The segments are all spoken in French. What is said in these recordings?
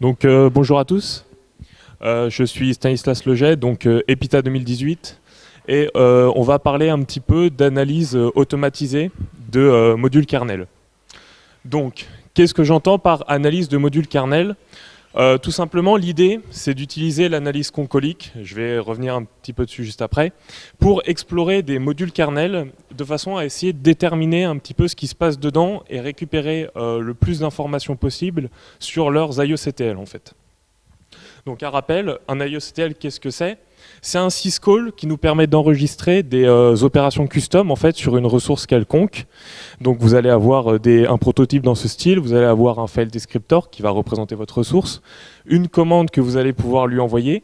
Donc euh, bonjour à tous, Euh, je suis Stanislas Leget, donc euh, EPITA 2018, et on va parler un petit peu d'analyse automatisée de modules kernel. Donc, qu'est-ce que j'entends par analyse de modules kernel? Euh, Tout simplement, l'idée, c'est d'utiliser l'analyse concolique, je vais revenir un petit peu dessus juste après, pour explorer des modules kernel de façon à essayer de déterminer un petit peu ce qui se passe dedans et récupérer euh, le plus d'informations possible sur leurs IOCTL en fait. Donc un rappel, un IOCTL, qu'est-ce que c'est? C'est un syscall qui nous permet d'enregistrer des euh, opérations custom en fait sur une ressource quelconque. Donc vous allez avoir euh, un prototype dans ce style, vous allez avoir un file descriptor qui va représenter votre ressource, une commande que vous allez pouvoir lui envoyer.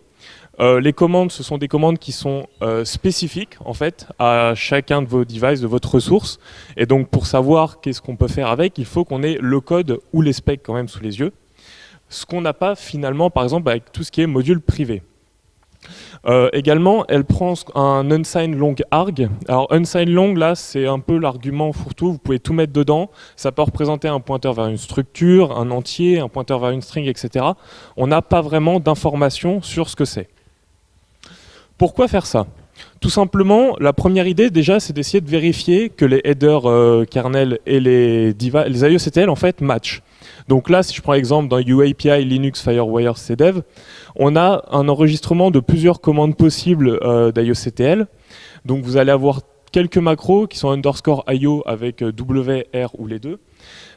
Euh, les commandes, ce sont des commandes qui sont spécifiques en fait à chacun de vos devices, de votre ressource. Et donc pour savoir qu'est-ce qu'on peut faire avec, il faut qu'on ait le code ou les specs quand même sous les yeux ce qu'on n'a pas finalement, par exemple, avec tout ce qui est module privé. Euh, également, elle prend un unsigned long arg. Alors, unsigned long, là, c'est un peu l'argument fourre-tout. Vous pouvez tout mettre dedans. Ça peut représenter un pointeur vers une structure, un entier, un pointeur vers une string, etc. On n'a pas vraiment d'informations sur ce que c'est. Pourquoi faire ça? Tout simplement, la première idée déjà, c'est d'essayer de vérifier que les headers euh, kernel et les, les IOCTL en fait matchent. Donc là, si je prends l'exemple dans UAPI Linux Firewire CDEV, on a un enregistrement de plusieurs commandes possibles euh, d'IOCTL. Donc vous allez avoir quelques macros qui sont underscore IO avec euh, W, R ou les deux,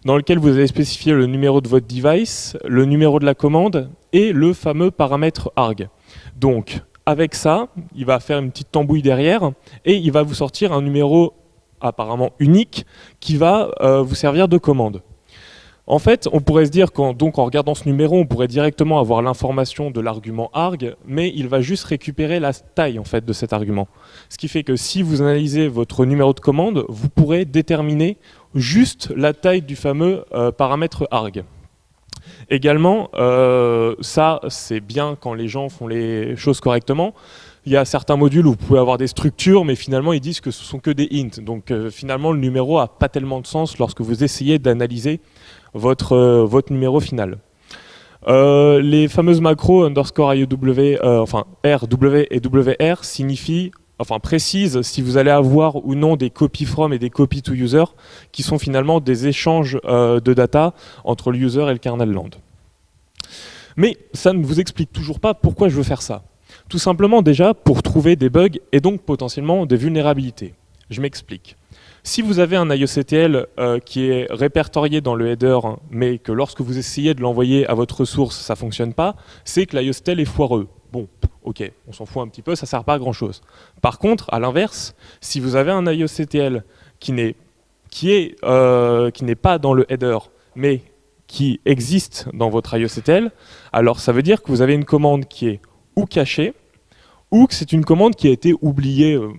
dans lequel vous allez spécifier le numéro de votre device, le numéro de la commande et le fameux paramètre arg. Donc avec ça, il va faire une petite tambouille derrière et il va vous sortir un numéro apparemment unique qui va euh, vous servir de commande. En fait, on pourrait se dire qu'en regardant ce numéro, on pourrait directement avoir l'information de l'argument arg, mais il va juste récupérer la taille en fait de cet argument. Ce qui fait que si vous analysez votre numéro de commande, vous pourrez déterminer juste la taille du fameux euh, paramètre arg. Également, euh, ça c'est bien quand les gens font les choses correctement. Il y a certains modules où vous pouvez avoir des structures, mais finalement ils disent que ce sont que des ints. Donc euh, finalement le numéro a pas tellement de sens lorsque vous essayez d'analyser votre, euh, votre numéro final. Euh, les fameuses macros underscore IOW, euh, enfin R, W et WR signifient, enfin précisent si vous allez avoir ou non des copy from et des copy to user qui sont finalement des échanges euh, de data entre le user et le kernel land. Mais ça ne vous explique toujours pas pourquoi je veux faire ça. Tout simplement déjà pour trouver des bugs et donc potentiellement des vulnérabilités. Je m'explique. Si vous avez un IOCTL euh, qui est répertorié dans le header, mais que lorsque vous essayez de l'envoyer à votre ressource, ça ne fonctionne pas, c'est que l'IOCTL est foireux. Bon, ok, on s'en fout un petit peu, ça ne sert pas à grand chose. Par contre, à l'inverse, si vous avez un IOCTL qui n'est euh, qui n'est pas dans le header, mais qui existe dans votre IOCTL, alors ça veut dire que vous avez une commande qui est ou cachée, ou que c'est une commande qui a été oubliée euh,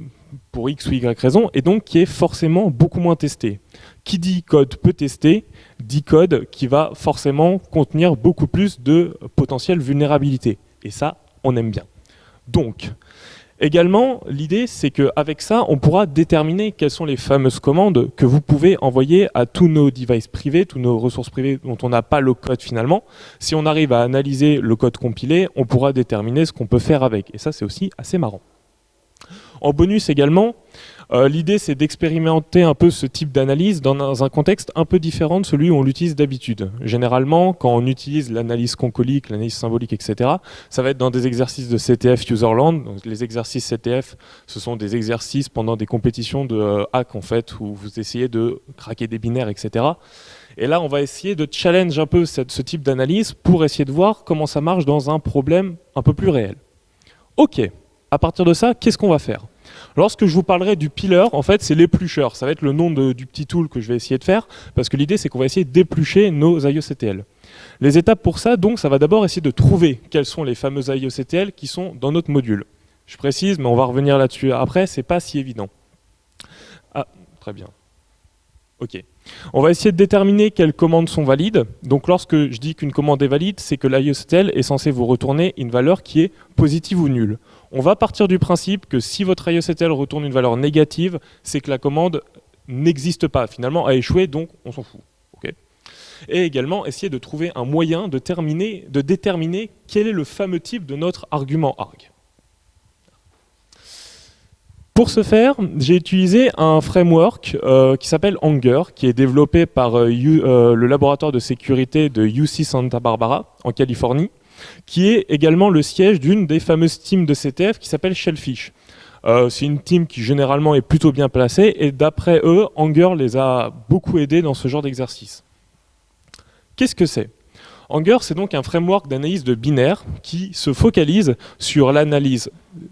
pour X ou Y raison, et donc qui est forcément beaucoup moins testée. Qui dit code peut tester, dit code qui va forcément contenir beaucoup plus de potentielles vulnérabilités. Et ça, on aime bien. Donc, également, l'idée, c'est qu'avec ça, on pourra déterminer quelles sont les fameuses commandes que vous pouvez envoyer à tous nos devices privés, tous nos ressources privées dont on n'a pas le code finalement. Si on arrive à analyser le code compilé, on pourra déterminer ce qu'on peut faire avec. Et ça, c'est aussi assez marrant. En bonus également, euh, l'idée c'est d'expérimenter un peu ce type d'analyse dans un contexte un peu différent de celui où on l'utilise d'habitude. Généralement, quand on utilise l'analyse concolique, l'analyse symbolique, etc., ça va être dans des exercices de CTF Userland. Donc, les exercices CTF, ce sont des exercices pendant des compétitions de euh, hack en fait, où vous essayez de craquer des binaires, etc. Et là, on va essayer de challenge un peu ce type d'analyse pour essayer de voir comment ça marche dans un problème un peu plus réel. Ok, à partir de ça, qu'est-ce qu'on va faire? Lorsque je vous parlerai du pillar, en fait, c'est l'éplucheur. Ça va être le nom du petit tool que je vais essayer de faire, parce que l'idée, c'est qu'on va essayer d'éplucher nos IOCTL. Les étapes pour ça, donc, ça va d'abord essayer de trouver quels sont les fameux IOCTL qui sont dans notre module. Je précise, mais on va revenir là-dessus après, c'est pas si évident. Ah, très bien. Ok. On va essayer de déterminer quelles commandes sont valides. Donc lorsque je dis qu'une commande est valide, c'est que l'IOCTL est censé vous retourner une valeur qui est positive ou nulle. On va partir du principe que si votre IOCTL retourne une valeur négative, c'est que la commande n'existe pas, finalement a échoué, donc on s'en fout. Et également essayer de trouver un moyen de, de déterminer quel est le fameux type de notre argument arg. Pour ce faire, j'ai utilisé un framework euh, qui s'appelle Anger, qui est développé par euh, euh, le laboratoire de sécurité de UC Santa Barbara, en Californie, qui est également le siège d'une des fameuses teams de CTF qui s'appelle Shellfish. C'est une team qui généralement est plutôt bien placée, et d'après eux, Anger les a beaucoup aidés dans ce genre d'exercice. Qu'est-ce que c'est? Anger, c'est donc un framework d'analyse de binaire qui se focalise sur l'analyse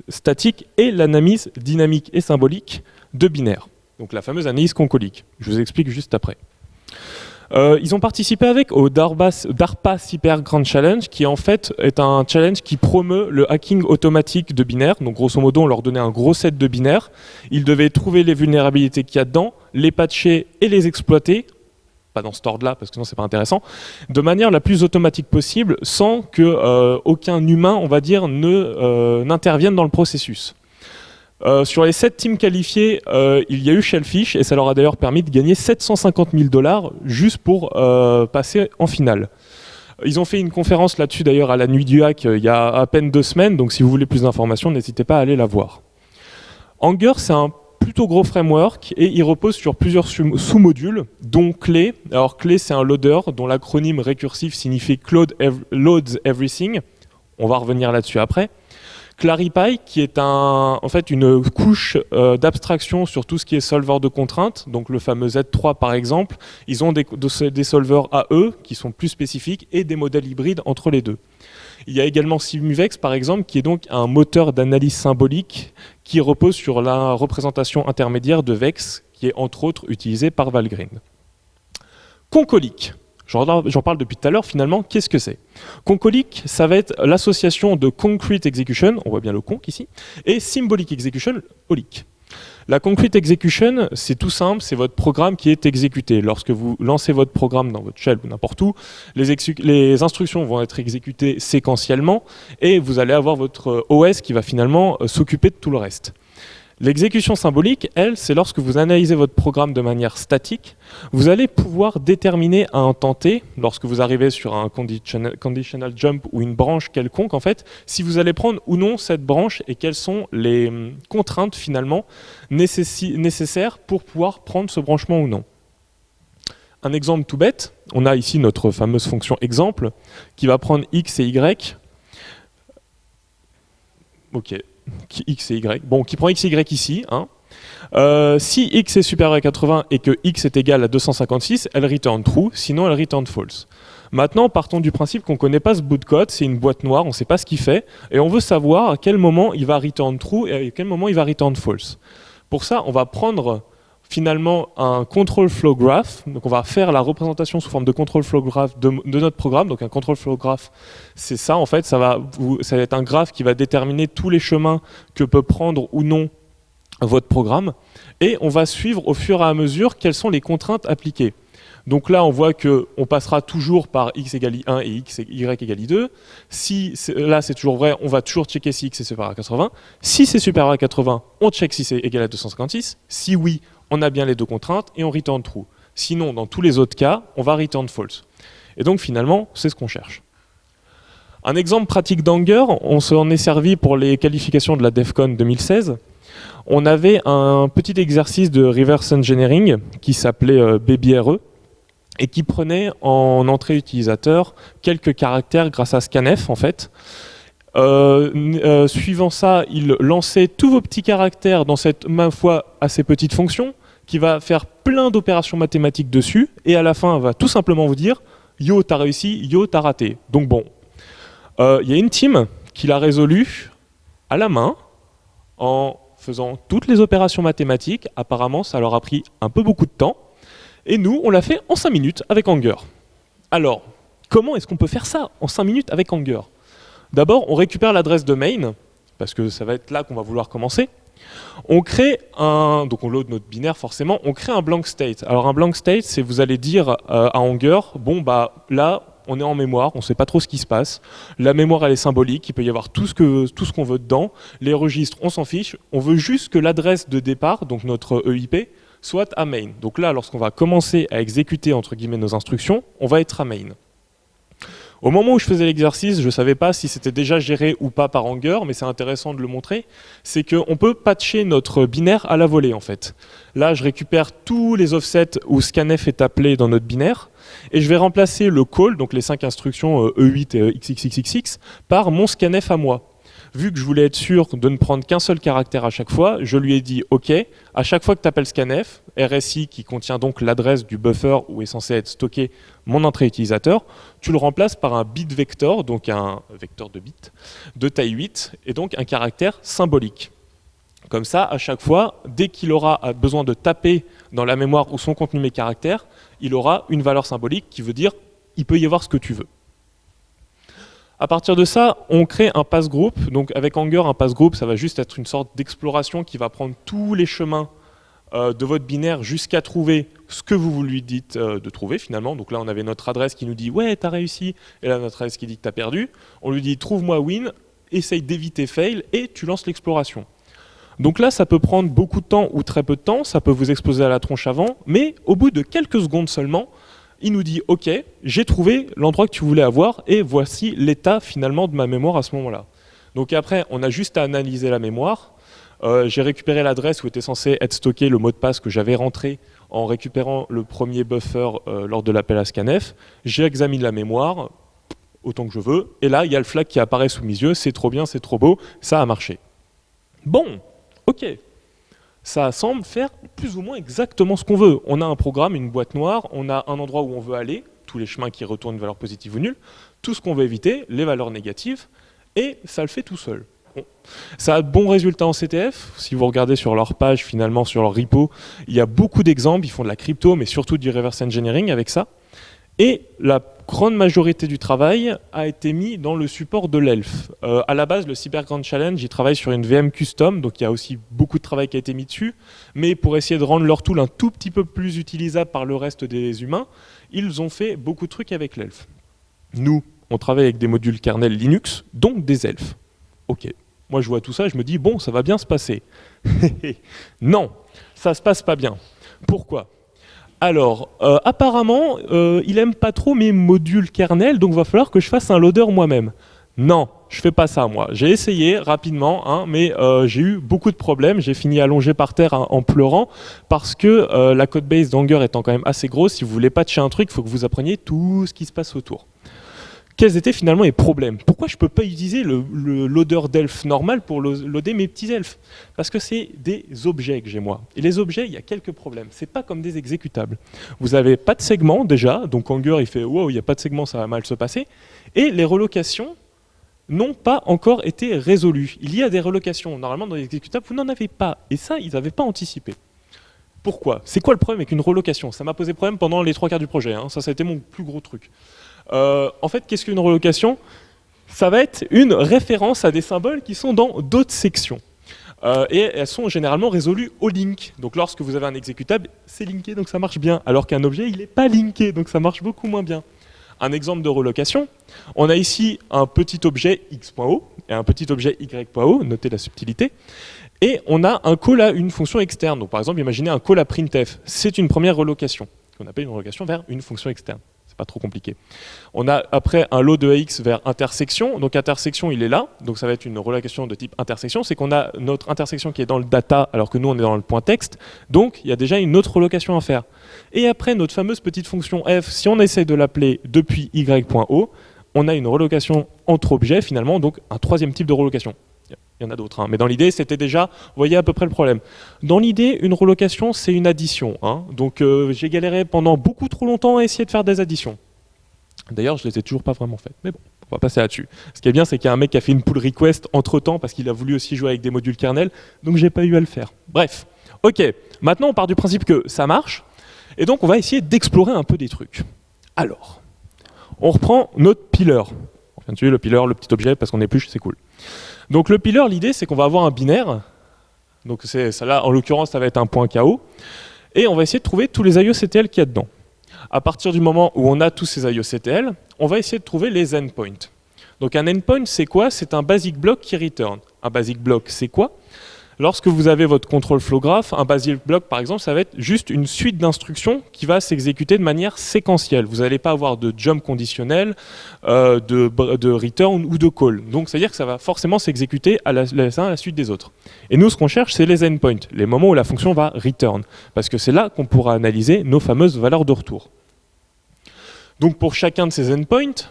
statique et l'analyse dynamique et symbolique de binaire. Donc la fameuse analyse concolique. Je vous explique juste après. Euh, ils ont participé avec au DARPA Cyber Grand Challenge, qui en fait est un challenge qui promeut le hacking automatique de binaire. Donc grosso modo, on leur donnait un gros set de binaires. Ils devaient trouver les vulnérabilités qu'il y a dedans, les patcher et les exploiter pas dans ce ordre-là, parce que sinon c'est pas intéressant, de manière la plus automatique possible, sans que euh, aucun humain, on va dire, euh, n'intervienne dans le processus. Euh, sur les 7 teams qualifiés, il y a eu Shellfish, et ça leur a d'ailleurs permis de gagner 750 000 dollars juste pour passer en finale. Ils ont fait une conférence là-dessus d'ailleurs à la Nuit du Hack il y a à peine deux semaines, donc si vous voulez plus d'informations, n'hésitez pas à aller la voir. Anger, c'est un plutôt gros framework et il repose sur plusieurs sous-modules, dont Clé. Alors Clé, c'est un loader dont l'acronyme récursif signifie Cloud Loads Everything. On va revenir là-dessus après. Claripy, qui est un, en fait une couche euh, d'abstraction sur tout ce qui est solver de contraintes, donc le fameux Z3 par exemple. Ils ont des, des solvers à eux qui sont plus spécifiques et des modèles hybrides entre les deux. Il y a également Simuvex, par exemple, qui est donc un moteur d'analyse symbolique qui repose sur la représentation intermédiaire de Vex, qui est entre autres utilisé par Valgrind. Concolique. J'en parle depuis tout à l'heure, finalement, qu'est-ce que c'est? Concolique, ça va être l'association de Concrete Execution, on voit bien le conc ici, et Symbolic Execution, olic. La Concrete Execution, c'est tout simple, c'est votre programme qui est exécuté. Lorsque vous lancez votre programme dans votre shell ou n'importe où, les, les, instructions vont être exécutées séquentiellement et vous allez avoir votre OS qui va finalement euh, s'occuper de tout le reste. L'exécution symbolique, elle, c'est lorsque vous analysez votre programme de manière statique, vous allez pouvoir déterminer à un temps lorsque vous arrivez sur un conditional, jump ou une branche quelconque, en fait, si vous allez prendre ou non cette branche et quelles sont les hum, contraintes finalement nécessaires pour pouvoir prendre ce branchement ou non. Un exemple tout bête, on a ici notre fameuse fonction exemple qui va prendre x et y. Ok, x et y, bon, qui prend x et y ici, hein. euh, si x est supérieur à 80 et que x est égal à 256, elle return true, sinon elle return false. Maintenant, partons du principe qu'on ne connaît pas ce bout de code, c'est une boîte noire, on ne sait pas ce qu'il fait, et on veut savoir à quel moment il va return true et à quel moment il va return false. Pour ça, on va prendre finalement un control flow graph. Donc on va faire la représentation sous forme de control flow graph de, notre programme. Donc un control flow graph, c'est ça en fait. Ça va, ça va être un graphe qui va déterminer tous les chemins que peut prendre ou non votre programme. Et on va suivre au fur et à mesure quelles sont les contraintes appliquées. Donc là, on voit qu'on passera toujours par x égale 1 et x y égale 2. Si là, c'est toujours vrai, on va toujours checker si x est supérieur à 80. Si c'est supérieur à 80, on check si c'est égal à 256. Si oui, on a bien les deux contraintes et on return true. Sinon, dans tous les autres cas, on va return false. Et donc finalement, c'est ce qu'on cherche. Un exemple pratique d'Anger, on s'en est servi pour les qualifications de la DEFCON 2016. On avait un petit exercice de reverse engineering qui s'appelait euh, BabyRE et qui prenait en entrée utilisateur quelques caractères grâce à scanf en fait. Euh, euh, suivant ça, il lançait tous vos petits caractères dans cette, ma foi, assez petite fonction, qui va faire plein d'opérations mathématiques dessus, et à la fin, va tout simplement vous dire « Yo, t'as réussi, yo, t'as raté ». Donc bon, euh, il y a une team qui l'a résolu à la main, en faisant toutes les opérations mathématiques. Apparemment, ça leur a pris un peu beaucoup de temps. Et nous, on l'a fait en 5 minutes avec Anger. Alors, comment est-ce qu'on peut faire ça en 5 minutes avec Anger? D'abord, on récupère l'adresse de main, parce que ça va être là qu'on va vouloir commencer. On crée un, donc on load notre binaire forcément, on crée un blank state. Alors un blank state, c'est vous allez dire euh, à Anger, bon bah là, on est en mémoire, on ne sait pas trop ce qui se passe. La mémoire, elle est symbolique, il peut y avoir tout ce qu'on veut dedans. Les registres, on s'en fiche. On veut juste que l'adresse de départ, donc notre EIP, soit à main. Donc là, lorsqu'on va commencer à exécuter entre guillemets nos instructions, on va être à main. Au moment où je faisais l'exercice, je ne savais pas si c'était déjà géré ou pas par Anger, mais c'est intéressant de le montrer, c'est qu'on peut patcher notre binaire à la volée en fait. Là, je récupère tous les offsets où scanf est appelé dans notre binaire, et je vais remplacer le call, donc les cinq instructions E8 euh, e et XXXXX, par mon scanf à moi vu que je voulais être sûr de ne prendre qu'un seul caractère à chaque fois, je lui ai dit OK, à chaque fois que tu appelles scanf, RSI qui contient donc l'adresse du buffer où est censé être stocké mon entrée utilisateur, tu le remplaces par un bit vector, donc un vecteur de bits, de taille 8, et donc un caractère symbolique. Comme ça, à chaque fois, dès qu'il aura besoin de taper dans la mémoire où sont contenus mes caractères, il aura une valeur symbolique qui veut dire il peut y avoir ce que tu veux. À partir de ça, on crée un pass group. Donc avec Anger, un pass group, ça va juste être une sorte d'exploration qui va prendre tous les chemins euh, de votre binaire jusqu'à trouver ce que vous lui dites euh, de trouver finalement. Donc là, on avait notre adresse qui nous dit « ouais, t'as réussi », et là, notre adresse qui dit que t'as perdu. On lui dit « trouve-moi win », essaye d'éviter fail, et tu lances l'exploration. Donc là, ça peut prendre beaucoup de temps ou très peu de temps, ça peut vous exploser à la tronche avant, mais au bout de quelques secondes seulement, il nous dit « Ok, j'ai trouvé l'endroit que tu voulais avoir et voici l'état finalement de ma mémoire à ce moment-là. » Donc après, on a juste à analyser la mémoire. Euh, j'ai récupéré l'adresse où était censé être stocké le mot de passe que j'avais rentré en récupérant le premier buffer euh, lors de l'appel à scanf. J'examine la mémoire autant que je veux. Et là, il y a le flag qui apparaît sous mes yeux. C'est trop bien, c'est trop beau, ça a marché. Bon, ok ça semble faire plus ou moins exactement ce qu'on veut. On a un programme, une boîte noire, on a un endroit où on veut aller, tous les chemins qui retournent une valeur positive ou nulle, tout ce qu'on veut éviter, les valeurs négatives, et ça le fait tout seul. Ça a de bons résultats en CTF. Si vous regardez sur leur page, finalement, sur leur repo, il y a beaucoup d'exemples. Ils font de la crypto, mais surtout du reverse engineering avec ça. Et la grande majorité du travail a été mis dans le support de l'ELF. Euh, à la base, le Cyber Grand Challenge, il travaille sur une VM custom, donc il y a aussi beaucoup de travail qui a été mis dessus. Mais pour essayer de rendre leur tool un tout petit peu plus utilisable par le reste des humains, ils ont fait beaucoup de trucs avec l'ELF. Nous, on travaille avec des modules kernel Linux, donc des ELF. Ok, moi je vois tout ça, je me dis, bon, ça va bien se passer. non, ça se passe pas bien. Pourquoi? Alors, euh, apparemment, euh, il aime pas trop mes modules kernel, donc il va falloir que je fasse un loader moi-même. Non, je fais pas ça moi. J'ai essayé rapidement, hein, mais euh, j'ai eu beaucoup de problèmes. J'ai fini allongé par terre hein, en pleurant parce que la code base d'Anger étant quand même assez grosse, si vous voulez patcher un truc, il faut que vous appreniez tout ce qui se passe autour quels étaient finalement les problèmes? Pourquoi je ne peux pas utiliser le, loader d'elf normal pour loader mes petits elfes? Parce que c'est des objets que j'ai moi. Et les objets, il y a quelques problèmes. Ce n'est pas comme des exécutables. Vous n'avez pas de segment déjà, donc Anger il fait « wow, il n'y a pas de segment, ça va mal se passer ». Et les relocations n'ont pas encore été résolues. Il y a des relocations. Normalement, dans les exécutables, vous n'en avez pas. Et ça, ils n'avaient pas anticipé. Pourquoi? C'est quoi le problème avec une relocation? Ça m'a posé problème pendant les trois quarts du projet. Hein. Ça, ça a été mon plus gros truc. Euh, en fait, qu'est-ce qu'une relocation? Ça va être une référence à des symboles qui sont dans d'autres sections. Euh, et elles sont généralement résolues au link. Donc lorsque vous avez un exécutable, c'est linké, donc ça marche bien. Alors qu'un objet, il n'est pas linké, donc ça marche beaucoup moins bien. Un exemple de relocation, on a ici un petit objet x.o et un petit objet y.o, notez la subtilité, et on a un call à une fonction externe. Donc par exemple, imaginez un call à printf, c'est une première relocation, qu'on appelle une relocation vers une fonction externe pas trop compliqué. On a après un lot de AX vers intersection, donc intersection il est là, donc ça va être une relocation de type intersection, c'est qu'on a notre intersection qui est dans le data alors que nous on est dans le point texte, donc il y a déjà une autre relocation à faire. Et après notre fameuse petite fonction f, si on essaie de l'appeler depuis y.o, on a une relocation entre objets finalement, donc un troisième type de relocation. Il y en a d'autres, hein. mais dans l'idée, c'était déjà, vous voyez à peu près le problème. Dans l'idée, une relocation, c'est une addition. Hein. Donc euh, j'ai galéré pendant beaucoup trop longtemps à essayer de faire des additions. D'ailleurs, je ne les ai toujours pas vraiment faites, mais bon, on va passer là-dessus. Ce qui est bien, c'est qu'il y a un mec qui a fait une pull request entre-temps, parce qu'il a voulu aussi jouer avec des modules kernel, donc j'ai pas eu à le faire. Bref, ok, maintenant on part du principe que ça marche, et donc on va essayer d'explorer un peu des trucs. Alors, on reprend notre pillar. Tuer le pillar, le petit objet, parce qu'on épluche, c'est cool. Donc le pillar, l'idée, c'est qu'on va avoir un binaire. Donc ça là, en l'occurrence, ça va être un point KO. Et on va essayer de trouver tous les IOCTL qu'il y a dedans. À partir du moment où on a tous ces IOCTL, on va essayer de trouver les endpoints. Donc un endpoint, c'est quoi? C'est un basic block qui return. Un basic block, c'est quoi? Lorsque vous avez votre contrôle flow graph, un basic block par exemple, ça va être juste une suite d'instructions qui va s'exécuter de manière séquentielle. Vous n'allez pas avoir de jump conditionnel, euh, de, return ou de call. Donc c'est-à-dire que ça va forcément s'exécuter à à la suite des autres. Et nous, ce qu'on cherche, c'est les endpoints, les moments où la fonction va return. Parce que c'est là qu'on pourra analyser nos fameuses valeurs de retour. Donc pour chacun de ces endpoints,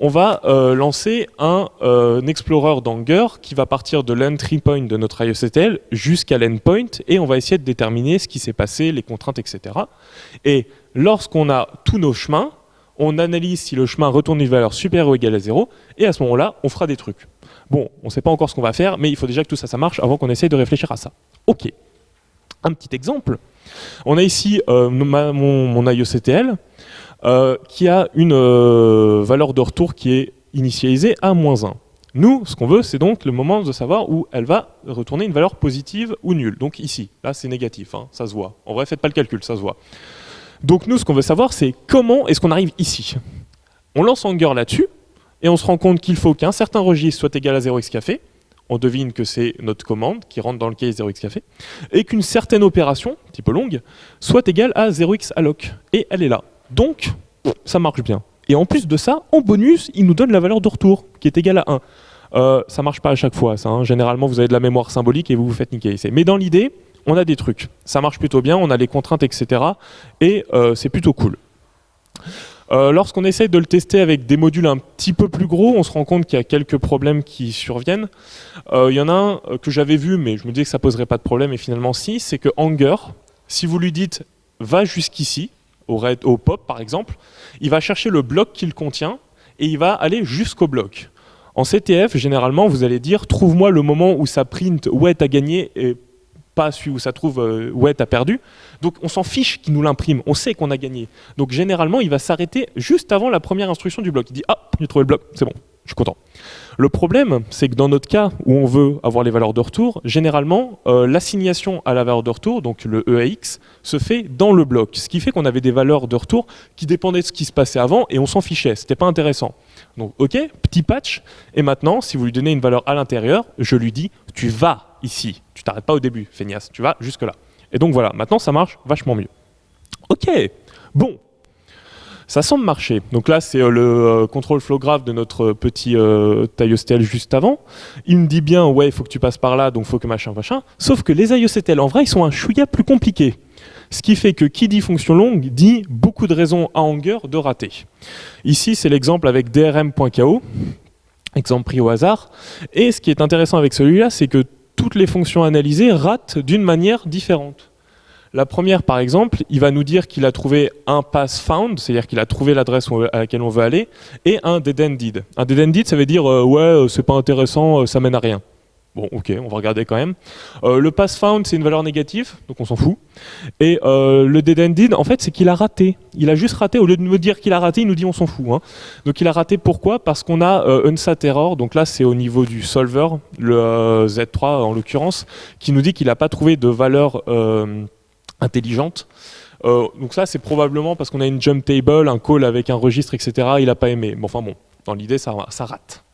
on va euh, lancer un, euh, explorer d'Anger qui va partir de l'entry point de notre IOCTL jusqu'à l'endpoint et on va essayer de déterminer ce qui s'est passé, les contraintes, etc. Et lorsqu'on a tous nos chemins, on analyse si le chemin retourne une valeur supérieure ou égale à 0 et à ce moment-là, on fera des trucs. Bon, on ne sait pas encore ce qu'on va faire, mais il faut déjà que tout ça, ça marche avant qu'on essaye de réfléchir à ça. Ok. Un petit exemple. On a ici euh, mon, mon IOCTL euh, qui a une euh, valeur de retour qui est initialisée à moins 1. Nous, ce qu'on veut, c'est donc le moment de savoir où elle va retourner une valeur positive ou nulle. Donc ici, là c'est négatif, hein, ça se voit. En vrai, faites pas le calcul, ça se voit. Donc nous, ce qu'on veut savoir, c'est comment est-ce qu'on arrive ici. On lance Anger là-dessus, et on se rend compte qu'il faut qu'un certain registre soit égal à 0x café, on devine que c'est notre commande qui rentre dans le case 0x café, et qu'une certaine opération, un petit peu longue, soit égale à 0x alloc. Et elle est là. Donc, ça marche bien. Et en plus de ça, en bonus, il nous donne la valeur de retour, qui est égale à 1. Euh, ça marche pas à chaque fois, ça. Hein. Généralement, vous avez de la mémoire symbolique et vous vous faites niquer. Mais dans l'idée, on a des trucs. Ça marche plutôt bien, on a les contraintes, etc. Et euh, c'est plutôt cool. Euh, lorsqu'on essaye de le tester avec des modules un petit peu plus gros, on se rend compte qu'il y a quelques problèmes qui surviennent. Euh, il y en a un que j'avais vu, mais je me disais que ça poserait pas de problème, et finalement si, c'est que Anger, si vous lui dites « va jusqu'ici », au, au pop par exemple, il va chercher le bloc qu'il contient et il va aller jusqu'au bloc. En CTF, généralement, vous allez dire trouve-moi le moment où ça print ouais t'as gagné et pas celui où ça trouve euh, ouais t'as perdu. Donc on s'en fiche qu'il nous l'imprime, on sait qu'on a gagné. Donc généralement, il va s'arrêter juste avant la première instruction du bloc. Il dit ah j'ai trouvé le bloc, c'est bon, je suis content. Le problème, c'est que dans notre cas où on veut avoir les valeurs de retour, généralement, euh, l'assignation à la valeur de retour, donc le EAX, se fait dans le bloc. Ce qui fait qu'on avait des valeurs de retour qui dépendaient de ce qui se passait avant et on s'en fichait, c'était pas intéressant. Donc ok, petit patch, et maintenant, si vous lui donnez une valeur à l'intérieur, je lui dis, tu vas ici, tu t'arrêtes pas au début, feignasse, tu vas jusque là. Et donc voilà, maintenant ça marche vachement mieux. Ok, bon, ça semble marcher. Donc là, c'est euh, le euh, contrôle flow graph de notre petit euh, IOCTL juste avant. Il me dit bien, ouais, il faut que tu passes par là, donc il faut que machin, machin. Sauf que les IOCTL, en vrai, ils sont un chouïa plus compliqués. Ce qui fait que qui dit fonction longue dit beaucoup de raisons à Anger de rater. Ici, c'est l'exemple avec drm.ko, exemple pris au hasard. Et ce qui est intéressant avec celui-là, c'est que toutes les fonctions analysées ratent d'une manière différente. La première, par exemple, il va nous dire qu'il a trouvé un pass found, c'est-à-dire qu'il a trouvé l'adresse à laquelle on veut aller, et un dead ended. Un dead ended, ça veut dire euh, ouais, euh, c'est pas intéressant, euh, ça mène à rien. Bon, ok, on va regarder quand même. le pass found, c'est une valeur négative, donc on s'en fout. Et le dead ended, en fait, c'est qu'il a raté. Il a juste raté, au lieu de nous dire qu'il a raté, il nous dit on s'en fout. Hein. Donc il a raté pourquoi? Parce qu'on a unsat error, donc là c'est au niveau du solver, le Z3 en l'occurrence, qui nous dit qu'il n'a pas trouvé de valeur intelligente. Euh, donc ça, c'est probablement parce qu'on a une jump table, un call avec un registre, etc. Il n'a pas aimé. Bon, enfin bon, dans l'idée, ça, rate.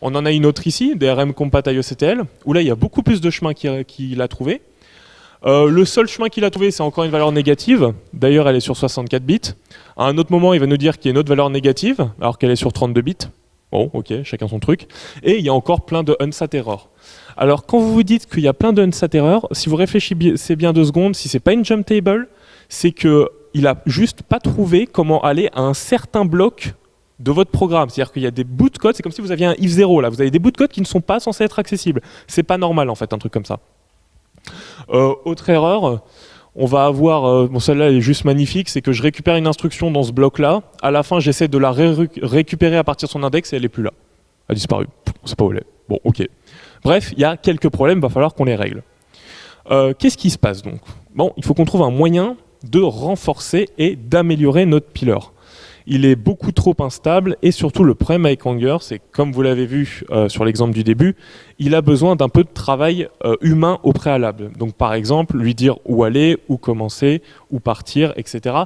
On en a une autre ici, DRM compat IOCTL, où là, il y a beaucoup plus de chemins qu'il a trouvé. Euh, le seul chemin qu'il a trouvé, c'est encore une valeur négative. D'ailleurs, elle est sur 64 bits. À un autre moment, il va nous dire qu'il y a une autre valeur négative, alors qu'elle est sur 32 bits. Bon, ok, chacun son truc. Et il y a encore plein de unsat error. Alors, quand vous vous dites qu'il y a plein de unsat error, si vous réfléchissez bien deux secondes, si c'est pas une jump table, c'est qu'il a juste pas trouvé comment aller à un certain bloc de votre programme. C'est-à-dire qu'il y a des bouts de code, c'est comme si vous aviez un if 0 là, vous avez des bouts de code qui ne sont pas censés être accessibles. C'est pas normal en fait, un truc comme ça. Euh, autre erreur, on va avoir, euh, bon celle-là est juste magnifique, c'est que je récupère une instruction dans ce bloc-là, à la fin j'essaie de la récupérer à partir de son index et elle est plus là. Elle a disparu, on sait pas où elle est. Bon, ok. Bref, il y a quelques problèmes, il va falloir qu'on les règle. Euh, qu'est-ce qui se passe donc? Il faut qu'on trouve un moyen de renforcer et d'améliorer notre pillar il est beaucoup trop instable et surtout le problème avec Anger, c'est comme vous l'avez vu euh, sur l'exemple du début, il a besoin d'un peu de travail euh, humain au préalable. Donc par exemple, lui dire où aller, où commencer, où partir, etc.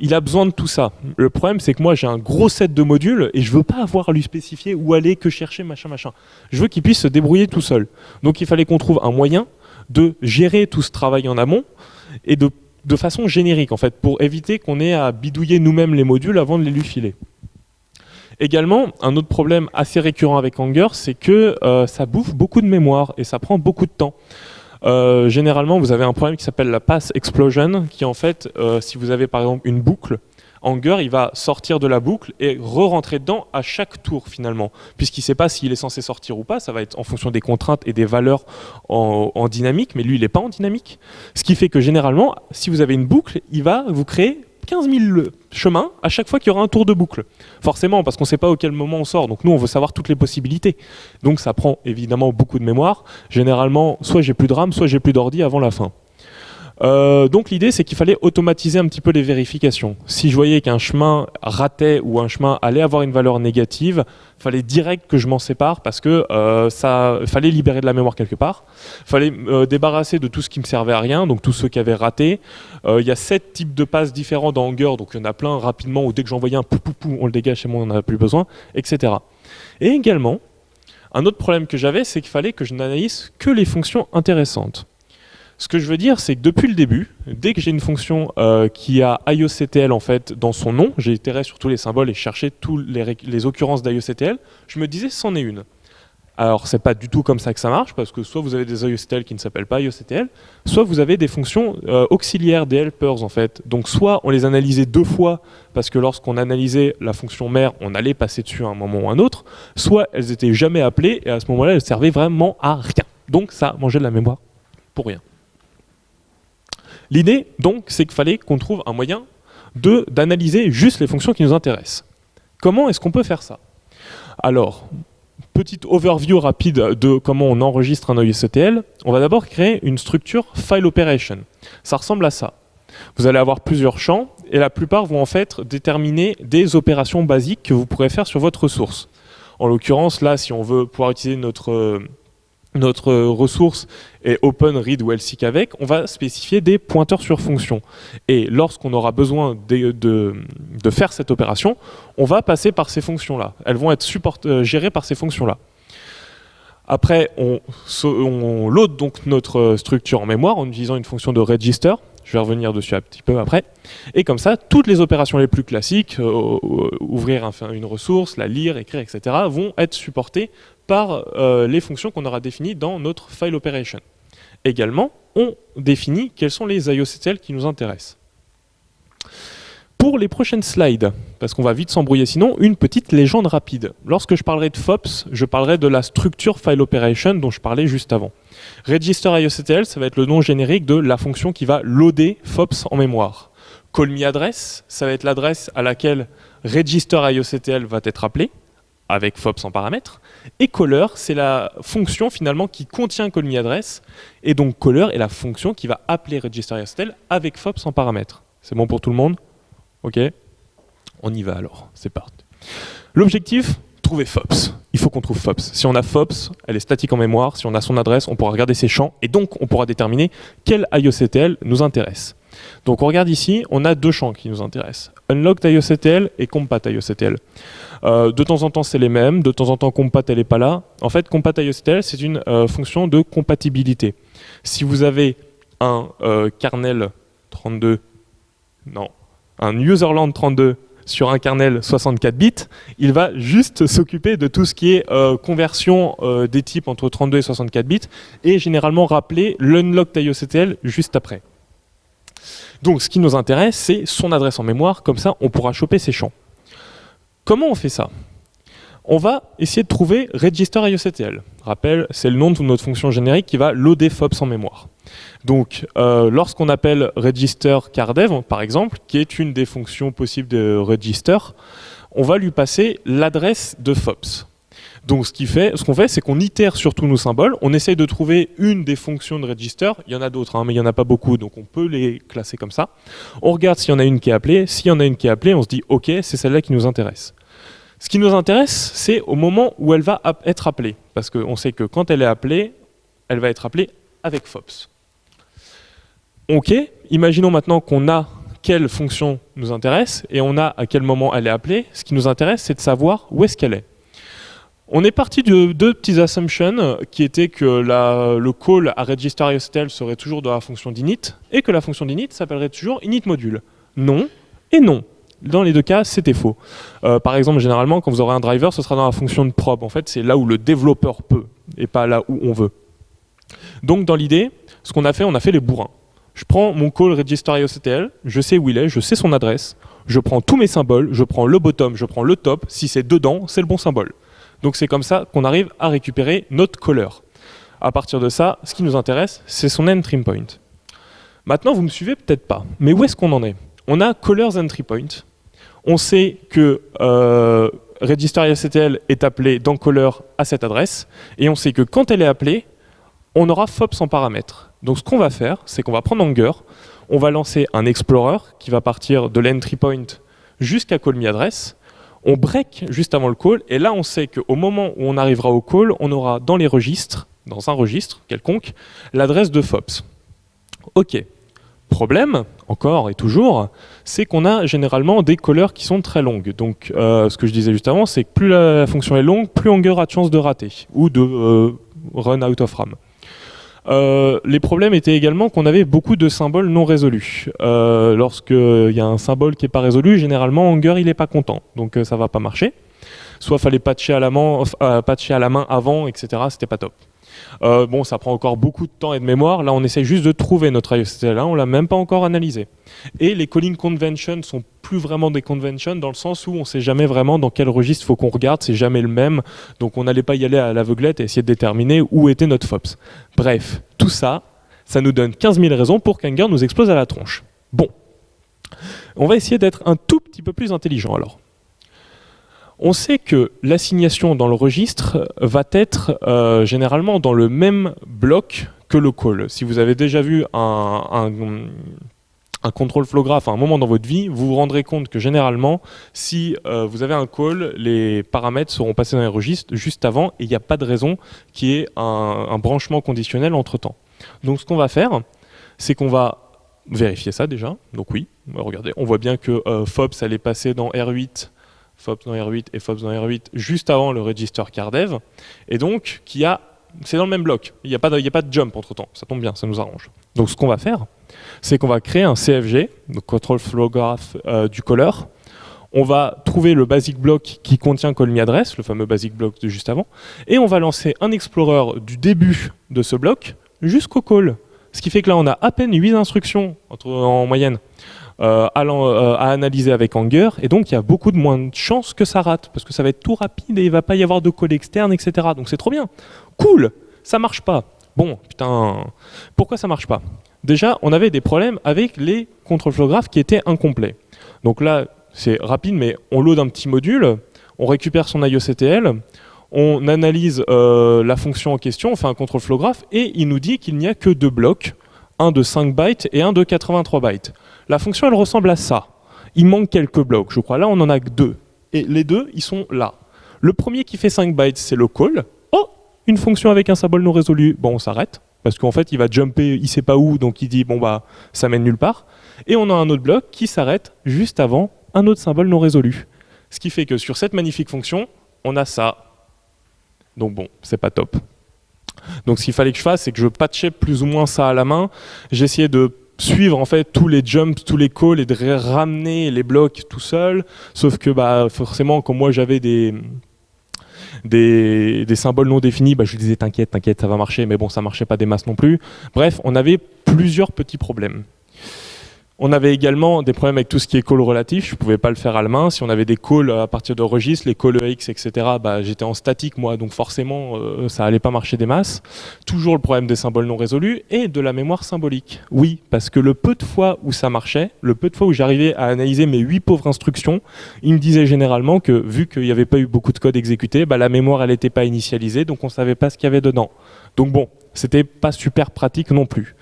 Il a besoin de tout ça. Le problème, c'est que moi j'ai un gros set de modules et je veux pas avoir à lui spécifier où aller, que chercher, machin, machin. Je veux qu'il puisse se débrouiller tout seul. Donc il fallait qu'on trouve un moyen de gérer tout ce travail en amont et de, de façon générique en fait, pour éviter qu'on ait à bidouiller nous-mêmes les modules avant de les lui filer. Également, un autre problème assez récurrent avec Anger, c'est que euh, ça bouffe beaucoup de mémoire et ça prend beaucoup de temps. Euh, généralement, vous avez un problème qui s'appelle la pass explosion, qui en fait, euh, si vous avez par exemple une boucle, Anger, il va sortir de la boucle et re-rentrer dedans à chaque tour finalement, puisqu'il ne sait pas s'il est censé sortir ou pas, ça va être en fonction des contraintes et des valeurs en, en dynamique, mais lui, il n'est pas en dynamique. Ce qui fait que généralement, si vous avez une boucle, il va vous créer 15 000 chemins à chaque fois qu'il y aura un tour de boucle. Forcément, parce qu'on ne sait pas auquel moment on sort. Donc nous, on veut savoir toutes les possibilités. Donc ça prend évidemment beaucoup de mémoire. Généralement, soit j'ai plus de RAM, soit j'ai plus d'ordi avant la fin. Euh, donc l'idée c'est qu'il fallait automatiser un petit peu les vérifications. Si je voyais qu'un chemin ratait ou un chemin allait avoir une valeur négative, il fallait direct que je m'en sépare parce que euh, ça fallait libérer de la mémoire quelque part. Il fallait euh, débarrasser de tout ce qui me servait à rien, donc tous ceux qui avaient raté. Il y a sept types de passes différents dans Anger, donc il y en a plein rapidement où dès que j'envoyais un pou, pou, pou on le dégage et moi on n'en a plus besoin, etc. Et également, un autre problème que j'avais, c'est qu'il fallait que je n'analyse que les fonctions intéressantes. Ce que je veux dire, c'est que depuis le début, dès que j'ai une fonction euh, qui a IOCTL en fait dans son nom, j'ai itéré sur tous les symboles et cherché toutes les, occurrences d'IOCTL, je me disais c'en est une. Alors c'est pas du tout comme ça que ça marche, parce que soit vous avez des IOCTL qui ne s'appellent pas IOCTL, soit vous avez des fonctions euh, auxiliaires, des helpers en fait. Donc soit on les analysait deux fois, parce que lorsqu'on analysait la fonction mère, on allait passer dessus à un moment ou un autre, soit elles étaient jamais appelées, et à ce moment-là, elles servaient vraiment à rien. Donc ça mangeait de la mémoire pour rien. L'idée, donc, c'est qu'il fallait qu'on trouve un moyen d'analyser juste les fonctions qui nous intéressent. Comment est-ce qu'on peut faire ça? Alors, petite overview rapide de comment on enregistre un OSCTL. On va d'abord créer une structure file operation. Ça ressemble à ça. Vous allez avoir plusieurs champs et la plupart vont en fait déterminer des opérations basiques que vous pourrez faire sur votre ressource. En l'occurrence, là, si on veut pouvoir utiliser notre notre ressource est open, read ou else avec, on va spécifier des pointeurs sur fonction. Et lorsqu'on aura besoin de, de, faire cette opération, on va passer par ces fonctions-là. Elles vont être euh, gérées par ces fonctions-là. Après, on, load donc notre structure en mémoire en utilisant une fonction de register. Je vais revenir dessus un petit peu après. Et comme ça, toutes les opérations les plus classiques, euh, ouvrir un, une ressource, la lire, écrire, etc., vont être supportées par euh, les fonctions qu'on aura définies dans notre file operation. Également, on définit quels sont les IOCTL qui nous intéressent. Pour les prochaines slides, parce qu'on va vite s'embrouiller sinon, une petite légende rapide. Lorsque je parlerai de FOPS, je parlerai de la structure file operation dont je parlais juste avant. Register IOCTL, ça va être le nom générique de la fonction qui va loader FOPS en mémoire. Call me address, ça va être l'adresse à laquelle register IOCTL va être appelé, avec FOPS en paramètre. Et caller, c'est la fonction finalement qui contient call me address. Et donc caller est la fonction qui va appeler register IOCTL avec FOPS en paramètre. C'est bon pour tout le monde? Ok On y va alors, c'est parti. L'objectif, trouver FOPS. Il faut qu'on trouve FOPS. Si on a FOPS, elle est statique en mémoire. Si on a son adresse, on pourra regarder ses champs. Et donc, on pourra déterminer quel IOCTL nous intéresse. Donc on regarde ici, on a deux champs qui nous intéressent. Unlocked IOCTL et Compat IOCTL. Euh, de temps en temps, c'est les mêmes. De temps en temps, Compat, elle n'est pas là. En fait, Compat IOCTL, c'est une euh, fonction de compatibilité. Si vous avez un euh, kernel 32, non, un userland 32 sur un kernel 64 bits, il va juste s'occuper de tout ce qui est conversion des types entre 32 et 64 bits et généralement rappeler l'unlocked IOCTL juste après. Donc ce qui nous intéresse, c'est son adresse en mémoire, comme ça on pourra choper ses champs. Comment on fait ça? On va essayer de trouver register IOCTL. Rappel, c'est le nom de notre fonction générique qui va loader FOPS en mémoire. Donc, euh, lorsqu'on appelle register cardev, par exemple, qui est une des fonctions possibles de register, on va lui passer l'adresse de FOPS. Donc, ce qu'on fait, ce fait c'est qu'on itère sur tous nos symboles, on essaye de trouver une des fonctions de register, il y en a d'autres, hein, mais il n'y en a pas beaucoup, donc on peut les classer comme ça. On regarde s'il y en a une qui est appelée, s'il y en a une qui est appelée, on se dit « Ok, c'est celle-là qui nous intéresse ». Ce qui nous intéresse, c'est au moment où elle va être appelée, parce qu'on sait que quand elle est appelée, elle va être appelée avec FOPS. Ok, imaginons maintenant qu'on a quelle fonction nous intéresse et on a à quel moment elle est appelée. Ce qui nous intéresse, c'est de savoir où est-ce qu'elle est. On est parti de deux petits assumptions qui étaient que le call à serait toujours dans la fonction d'init et que la fonction d'init s'appellerait toujours init module. Non et non. Dans les deux cas, c'était faux. Euh, par exemple, généralement, quand vous aurez un driver, ce sera dans la fonction de probe. En fait, c'est là où le développeur peut et pas là où on veut. Donc, dans l'idée, ce qu'on a fait, on a fait les bourrins. Je prends mon call register IOCTL, je sais où il est, je sais son adresse, je prends tous mes symboles, je prends le bottom, je prends le top, si c'est dedans, c'est le bon symbole. Donc c'est comme ça qu'on arrive à récupérer notre caller. À partir de ça, ce qui nous intéresse, c'est son entry point. Maintenant, vous me suivez peut-être pas, mais où est-ce qu'on en est? On a callers entry point. On sait que euh, est appelé dans caller à cette adresse, et on sait que quand elle est appelée, on aura FOPS en paramètre. Donc ce qu'on va faire, c'est qu'on va prendre Anger, on va lancer un explorer qui va partir de l'entry point jusqu'à call me address, on break juste avant le call, et là on sait qu'au moment où on arrivera au call, on aura dans les registres, dans un registre quelconque, l'adresse de FOPS. Ok. Problème, encore et toujours, c'est qu'on a généralement des callers qui sont très longues. Donc euh, ce que je disais juste avant, c'est que plus la fonction est longue, plus Anger a de chance de rater, ou de euh, run out of RAM. Euh, les problèmes étaient également qu'on avait beaucoup de symboles non résolus. Euh, Lorsqu'il y a un symbole qui n'est pas résolu, généralement Anger il n'est pas content, donc euh, ça va pas marcher. Soit fallait patcher à la main, euh, patcher à la main avant, etc. C'était pas top. Bon, ça prend encore beaucoup de temps et de mémoire. Là, on essaie juste de trouver notre IOCTL1, on l'a même pas encore analysé. Et les calling conventions sont plus vraiment des conventions dans le sens où on sait jamais vraiment dans quel registre faut qu'on regarde, c'est jamais le même. Donc on n'allait pas y aller à l'aveuglette et essayer de déterminer où était notre FOPS. Bref, tout ça, ça nous donne 15 000 raisons pour qu'Anger nous explose à la tronche. Bon, on va essayer d'être un tout petit peu plus intelligent alors. On sait que l'assignation dans le registre va être euh, généralement dans le même bloc que le call. Si vous avez déjà vu un, un contrôle flow graph à un moment dans votre vie, vous vous rendrez compte que généralement, si euh, vous avez un call, les paramètres seront passés dans les registres juste avant et il n'y a pas de raison qu'il y ait un, branchement conditionnel entre temps. Donc ce qu'on va faire, c'est qu'on va vérifier ça déjà. Donc oui, regardez, on voit bien que euh, FOPS elle est passée dans R8 FOPS dans R8 et FOPS dans R8 juste avant le register cardev, et donc qui a, c'est dans le même bloc, il n'y a, pas de, jump entre temps, ça tombe bien, ça nous arrange. Donc ce qu'on va faire, c'est qu'on va créer un CFG, donc Control Flow Graph euh, du caller, on va trouver le basic block qui contient call me address, le fameux basic block de juste avant, et on va lancer un explorer du début de ce bloc jusqu'au call. Ce qui fait que là, on a à peine 8 instructions en moyenne euh, à, euh, à, analyser avec Anger, et donc il y a beaucoup de moins de chances que ça rate, parce que ça va être tout rapide et il va pas y avoir de call externe, etc. Donc c'est trop bien. Cool, ça marche pas. Bon, putain, pourquoi ça marche pas? Déjà, on avait des problèmes avec les graph qui étaient incomplets. Donc là, c'est rapide, mais on load un petit module, on récupère son IOCTL, on analyse euh, la fonction en question, on fait un control flow graph, et il nous dit qu'il n'y a que deux blocs, un de 5 bytes et un de 83 bytes. La fonction, elle ressemble à ça. Il manque quelques blocs, je crois. Là, on en a que deux. Et les deux, ils sont là. Le premier qui fait 5 bytes, c'est le call. Oh, une fonction avec un symbole non résolu. Bon, on s'arrête. Parce qu'en fait, il va jumper, il sait pas où, donc il dit, bon bah, ça mène nulle part. Et on a un autre bloc qui s'arrête juste avant un autre symbole non résolu. Ce qui fait que sur cette magnifique fonction, on a ça. Donc bon, c'est pas top. Donc ce qu'il fallait que je fasse, c'est que je patchais plus ou moins ça à la main. J'essayais de suivre en fait tous les jumps, tous les calls et de ramener les blocs tout seul. Sauf que bah forcément, comme moi j'avais des, des, symboles non définis, bah, je disais t'inquiète, t'inquiète, ça va marcher, mais bon ça marchait pas des masses non plus. Bref, on avait plusieurs petits problèmes. On avait également des problèmes avec tout ce qui est call relatif, je ne pouvais pas le faire à la main. Si on avait des calls à partir de registres, les calls EX, etc., bah, j'étais en statique moi, donc forcément euh, ça allait pas marcher des masses. Toujours le problème des symboles non résolus et de la mémoire symbolique. Oui, parce que le peu de fois où ça marchait, le peu de fois où j'arrivais à analyser mes huit pauvres instructions, il me disait généralement que vu qu'il n'y avait pas eu beaucoup de code exécuté, bah, la mémoire elle n'était pas initialisée, donc on ne savait pas ce qu'il y avait dedans. Donc bon, c'était pas super pratique non plus.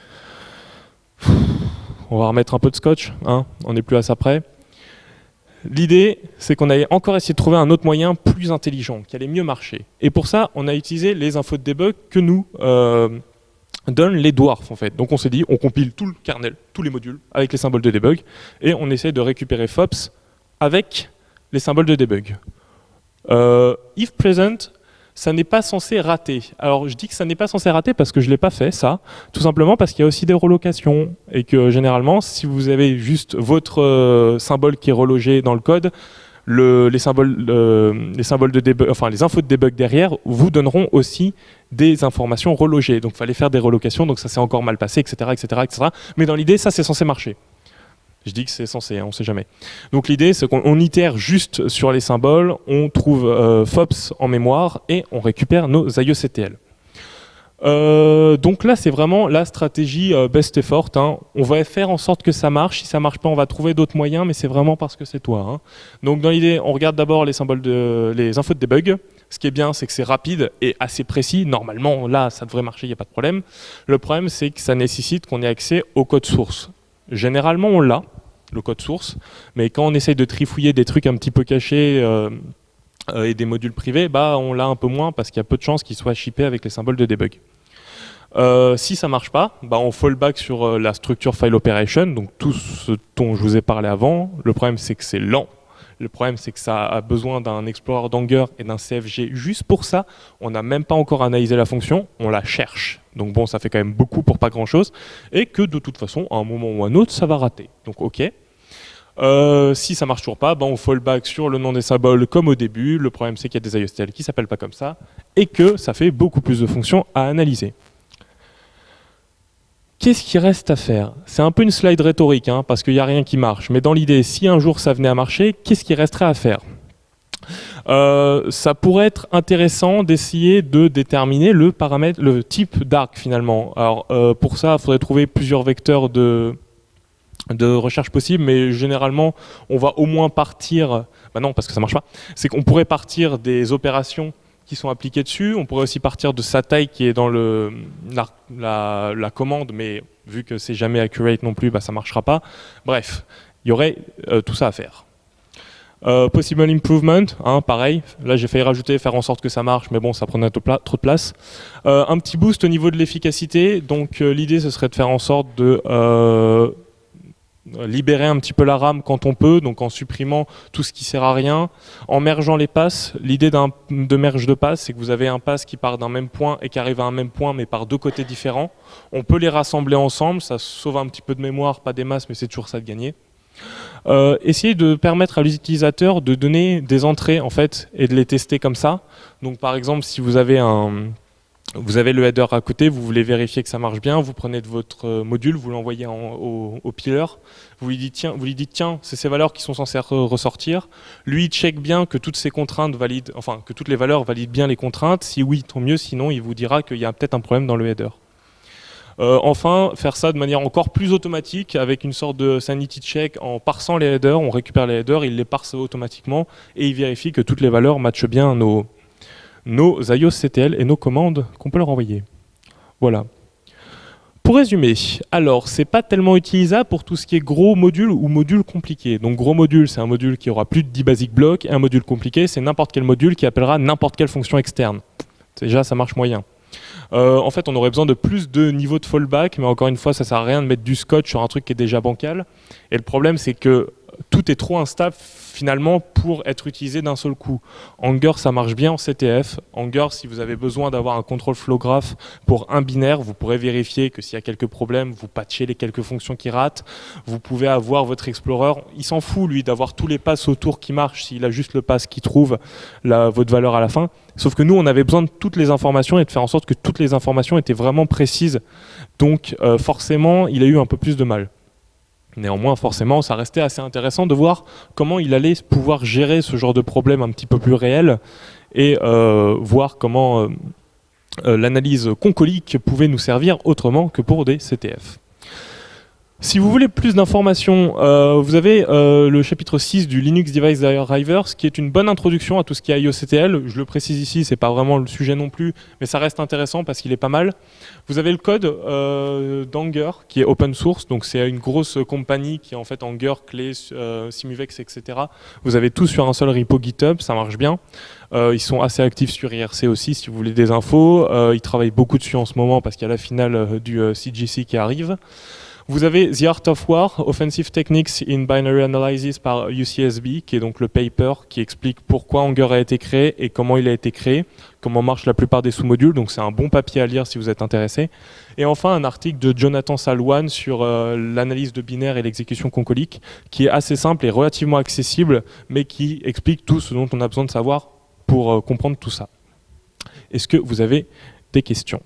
On va remettre un peu de scotch, hein, on n'est plus à ça près. L'idée, c'est qu'on allait encore essayer de trouver un autre moyen plus intelligent, qui allait mieux marcher. Et pour ça, on a utilisé les infos de debug que nous euh, donnent les dwarfs en fait. Donc on s'est dit, on compile tout le kernel, tous les modules, avec les symboles de debug, et on essaie de récupérer FOPS avec les symboles de debug. Euh, if present, ça n'est pas censé rater. Alors je dis que ça n'est pas censé rater parce que je ne l'ai pas fait ça, tout simplement parce qu'il y a aussi des relocations et que généralement si vous avez juste votre euh, symbole qui est relogé dans le code, les, symboles, enfin les infos de debug derrière vous donneront aussi des informations relogées. Donc il fallait faire des relocations, donc ça s'est encore mal passé, etc., etc., etc. Mais dans l'idée, ça c'est censé marcher. Je dis que c'est censé, hein, on ne sait jamais. Donc l'idée, c'est qu'on itère juste sur les symboles, on trouve euh, FOPS en mémoire et on récupère nos IOCTL. Euh, donc là, c'est vraiment la stratégie euh, best effort. Hein. On va faire en sorte que ça marche. Si ça marche pas, on va trouver d'autres moyens, mais c'est vraiment parce que c'est toi. Hein. Donc dans l'idée, on regarde d'abord les symboles les infos de debug. Ce qui est bien, c'est que c'est rapide et assez précis. Normalement, là, ça devrait marcher, il n'y a pas de problème. Le problème, c'est que ça nécessite qu'on ait accès au code source. Généralement, on l'a, le code source, mais quand on essaye de trifouiller des trucs un petit peu cachés euh, et des modules privés, bah, on l'a un peu moins parce qu'il y a peu de chances qu'ils soient shippés avec les symboles de debug. Euh, si ça marche pas, bah on fallback sur euh, la structure file operation, donc tout ce dont je vous ai parlé avant. Le problème c'est que c'est lent. Le problème c'est que ça a besoin d'un explorer d'Anger et d'un CFG juste pour ça. On n'a même pas encore analysé la fonction, on la cherche. Donc bon, ça fait quand même beaucoup pour pas grand chose. Et que de toute façon, à un moment ou à un autre, ça va rater. Donc ok. Euh, si ça marche toujours pas, bah on fallback sur le nom des symboles comme au début. Le problème c'est qu'il y a des IOSTL qui s'appellent pas comme ça et que ça fait beaucoup plus de fonctions à analyser. Qu'est-ce qui reste à faire? C'est un peu une slide rhétorique, hein, parce qu'il n'y a rien qui marche. Mais dans l'idée, si un jour ça venait à marcher, qu'est-ce qui resterait à faire? Euh, ça pourrait être intéressant d'essayer de déterminer le paramètre, le type d'arc finalement. Alors euh, pour ça, il faudrait trouver plusieurs vecteurs de, recherche possibles, mais généralement, on va au moins partir, bah non parce que ça marche pas, c'est qu'on pourrait partir des opérations qui sont appliqués dessus. On pourrait aussi partir de sa taille qui est dans le, la, commande, mais vu que c'est jamais accurate non plus, bah, ça ne marchera pas. Bref, il y aurait euh, tout ça à faire. Euh, possible improvement, hein, pareil. Là, j'ai failli rajouter, faire en sorte que ça marche, mais bon, ça prenait trop de place. Euh, un petit boost au niveau de l'efficacité. Donc, l'idée, ce serait de faire en sorte de libérer un petit peu la RAM quand on peut, donc en supprimant tout ce qui sert à rien, en mergeant les passes. L'idée de merge de passes, c'est que vous avez un pass qui part d'un même point et qui arrive à un même point, mais par deux côtés différents. On peut les rassembler ensemble, ça sauve un petit peu de mémoire, pas des masses, mais c'est toujours ça de gagner. Euh, essayez de permettre à l'utilisateur de donner des entrées en fait et de les tester comme ça. Donc par exemple, si vous avez un, vous avez le header à côté, vous voulez vérifier que ça marche bien, vous prenez votre euh, module, vous l'envoyez au, au pillar, vous lui dites tiens, vous lui c'est ces valeurs qui sont censées ressortir. Lui il check bien que toutes ces contraintes valident, enfin que toutes les valeurs valident bien les contraintes. Si oui, tant mieux. Sinon, il vous dira qu'il y a peut-être un problème dans le header. Euh, enfin, faire ça de manière encore plus automatique avec une sorte de sanity check en parsant les headers. On récupère les headers, il les parse automatiquement et il vérifie que toutes les valeurs matchent bien nos, nos IOS CTL et nos commandes qu'on peut leur envoyer. Voilà. Pour résumer, alors c'est pas tellement utilisable pour tout ce qui est gros module ou module compliqué. Donc gros module, c'est un module qui aura plus de 10 basic blocks et un module compliqué, c'est n'importe quel module qui appellera n'importe quelle fonction externe. Déjà, ça marche moyen. Euh, en fait, on aurait besoin de plus de niveaux de fallback, mais encore une fois, ça sert à rien de mettre du scotch sur un truc qui est déjà bancal. Et le problème, c'est que tout est trop instable finalement pour être utilisé d'un seul coup. Anger, ça marche bien en CTF. Anger, si vous avez besoin d'avoir un contrôle flow graph pour un binaire, vous pourrez vérifier que s'il y a quelques problèmes, vous patchez les quelques fonctions qui ratent. Vous pouvez avoir votre Explorer. Il s'en fout, lui, d'avoir tous les passes autour qui marchent s'il a juste le pass qui trouve la, votre valeur à la fin. Sauf que nous, on avait besoin de toutes les informations et de faire en sorte que toutes les informations étaient vraiment précises. Donc, euh, forcément, il a eu un peu plus de mal. Néanmoins, forcément, ça restait assez intéressant de voir comment il allait pouvoir gérer ce genre de problème un petit peu plus réel et euh, voir comment euh, euh, l'analyse concolique pouvait nous servir autrement que pour des CTF. Si vous voulez plus d'informations, euh, vous avez euh, le chapitre 6 du Linux Device Drivers qui est une bonne introduction à tout ce qui est IOCTL. Je le précise ici, c'est pas vraiment le sujet non plus, mais ça reste intéressant parce qu'il est pas mal. Vous avez le code euh, d'Anger qui est open source, donc c'est une grosse compagnie qui est en fait Anger, Clé, Simuvex, etc. Vous avez tout sur un seul repo GitHub, ça marche bien. ils sont assez actifs sur IRC aussi si vous voulez des infos. ils travaillent beaucoup dessus en ce moment parce qu'il y a la finale du CGC qui arrive. Vous avez The Art of War, Offensive Techniques in Binary Analysis par UCSB, qui est donc le paper qui explique pourquoi Anger a été créé et comment il a été créé, comment marchent la plupart des sous-modules, donc c'est un bon papier à lire si vous êtes intéressé. Et enfin un article de Jonathan Salwan sur euh, l'analyse de binaire et l'exécution concolique, qui est assez simple et relativement accessible, mais qui explique tout ce dont on a besoin de savoir pour euh, comprendre tout ça. Est-ce que vous avez des questions?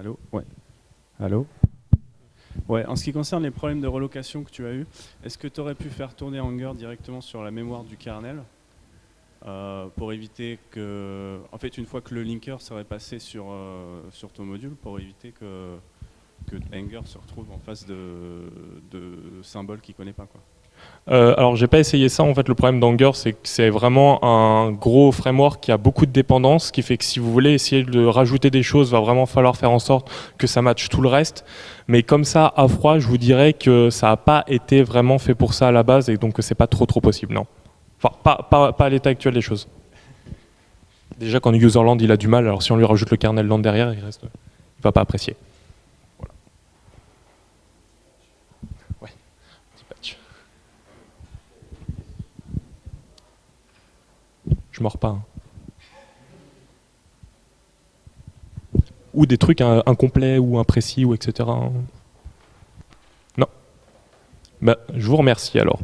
Allô? Ouais. Allô? Ouais, en ce qui concerne les problèmes de relocation que tu as eu, est-ce que tu aurais pu faire tourner Anger directement sur la mémoire du kernel euh, pour éviter que, en fait, une fois que le linker serait passé sur, euh, sur ton module, pour éviter que, que se retrouve en face de, de symboles qu'il ne connaît pas quoi. Euh, alors j'ai pas essayé ça, en fait le problème d'Anger c'est que c'est vraiment un gros framework qui a beaucoup de dépendances, ce qui fait que si vous voulez essayer de rajouter des choses, va vraiment falloir faire en sorte que ça matche tout le reste. Mais comme ça, à froid, je vous dirais que ça n'a pas été vraiment fait pour ça à la base et donc que c'est pas trop trop possible, non. Enfin, pas à l'état actuel des choses. Déjà quand userland il a du mal, alors si on lui rajoute le kernel land derrière, il reste, il va pas apprécier. Je pas. Hein. Ou des trucs incomplets ou imprécis ou etc. Non. Bah, je vous remercie alors.